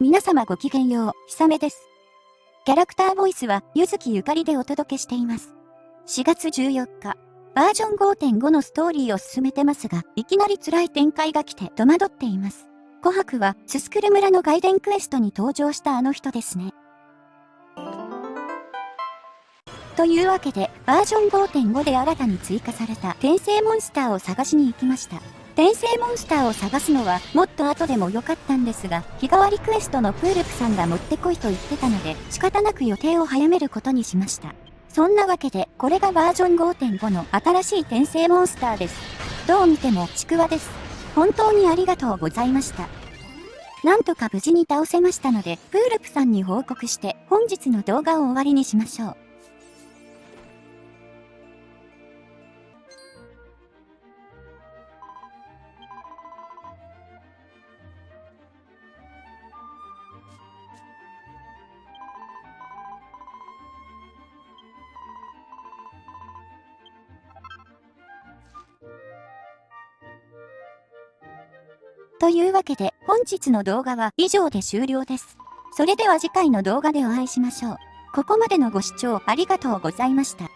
皆様ごきげんよう、ひさめです。キャラクターボイスは、ゆずきゆかりでお届けしています。4月14日、バージョン5.5のストーリーを進めてますが、いきなり辛い展開が来て戸惑っています。琥珀は、ススクル村の外伝クエストに登場したあの人ですね。というわけで、バージョン5.5で新たに追加された転生モンスターを探しに行きました。転生モンスターを探すのはもっと後でもよかったんですが、日替わりクエストのプールプさんが持ってこいと言ってたので、仕方なく予定を早めることにしました。そんなわけで、これがバージョン5.5の新しい転生モンスターです。どう見てもちくわです。本当にありがとうございました。なんとか無事に倒せましたので、プールプさんに報告して、本日の動画を終わりにしましょう。というわけで本日の動画は以上で終了です。それでは次回の動画でお会いしましょう。ここまでのご視聴ありがとうございました。